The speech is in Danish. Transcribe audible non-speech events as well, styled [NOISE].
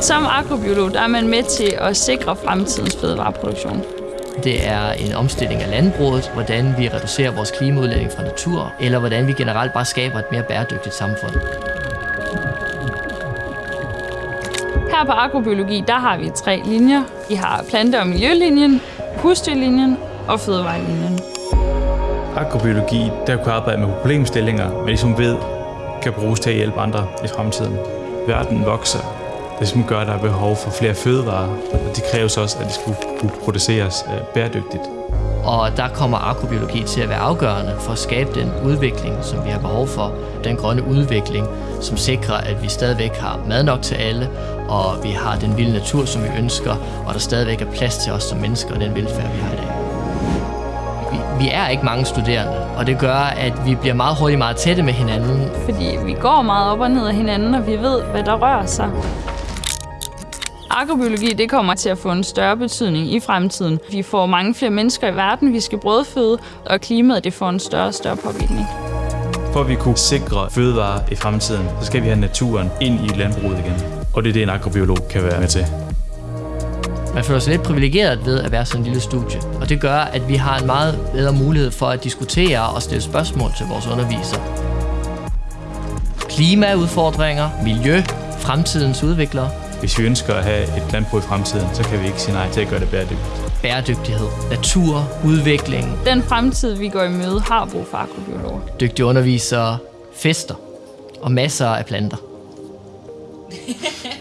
Som agrobiolog der er man med til at sikre fremtidens fødevareproduktion. Det er en omstilling af landbruget, hvordan vi reducerer vores klimaudledning fra natur, eller hvordan vi generelt bare skaber et mere bæredygtigt samfund. Her på agrobiologi, der har vi tre linjer. Vi har plante- og miljølinjen, husdyrlinjen og fødevarelinjen. Agrobiologi, der kan arbejde med problemstillinger, man ligesom ved, kan bruges til at hjælpe andre i fremtiden. Verden vokser. Det som gør, at der er behov for flere fødevarer, og det kræves også, at det skulle kunne produceres øh, bæredygtigt. Og der kommer agrobiologi til at være afgørende for at skabe den udvikling, som vi har behov for. Den grønne udvikling, som sikrer, at vi stadigvæk har mad nok til alle, og vi har den vilde natur, som vi ønsker, og der stadigvæk er plads til os som mennesker og den velfærd, vi har i dag. Vi, vi er ikke mange studerende, og det gør, at vi bliver meget hurtigt meget tætte med hinanden. Fordi vi går meget op og ned af hinanden, og vi ved, hvad der rører sig. Agrobiologi det kommer til at få en større betydning i fremtiden. Vi får mange flere mennesker i verden, vi skal brødføde, og klimaet det får en større og større påvirkning. For at vi kunne sikre fødevarer i fremtiden, så skal vi have naturen ind i landbruget igen. Og det er det, en agrobiolog kan være med til. Man føler sig lidt privilegeret ved at være sådan en lille studie, og det gør, at vi har en meget bedre mulighed for at diskutere og stille spørgsmål til vores undervisere. Klimaudfordringer, miljø, fremtidens udviklere, Hvis vi ønsker at have et landbrug i fremtiden, så kan vi ikke sige nej til at gøre det bæredygtigt. bæredygtighed, natur, udvikling, Den fremtid, vi går i møde, har brug for agrobiologer. dygtige undervisere, fester og masser af planter. [LAUGHS]